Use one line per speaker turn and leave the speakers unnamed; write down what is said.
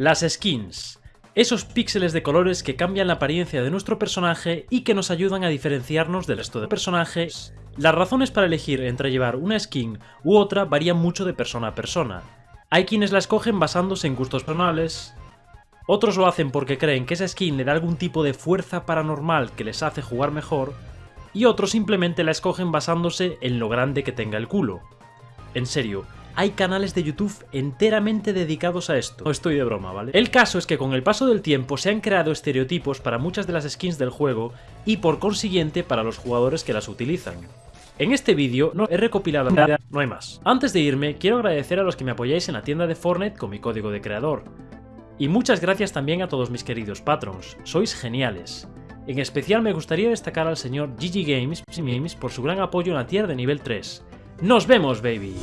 Las skins. Esos píxeles de colores que cambian la apariencia de nuestro personaje y que nos ayudan a diferenciarnos del resto de personajes. Las razones para elegir entre llevar una skin u otra varían mucho de persona a persona. Hay quienes la escogen basándose en gustos personales, otros lo hacen porque creen que esa skin le da algún tipo de fuerza paranormal que les hace jugar mejor, y otros simplemente la escogen basándose en lo grande que tenga el culo. En serio, hay canales de YouTube enteramente dedicados a esto. No estoy de broma, ¿vale? El caso es que con el paso del tiempo se han creado estereotipos para muchas de las skins del juego y por consiguiente para los jugadores que las utilizan. En este vídeo no he recopilado nada, no hay más. Antes de irme, quiero agradecer a los que me apoyáis en la tienda de Fortnite con mi código de creador. Y muchas gracias también a todos mis queridos patrons, sois geniales. En especial me gustaría destacar al señor GG Games por su gran apoyo en la tier de nivel 3. ¡Nos vemos, baby!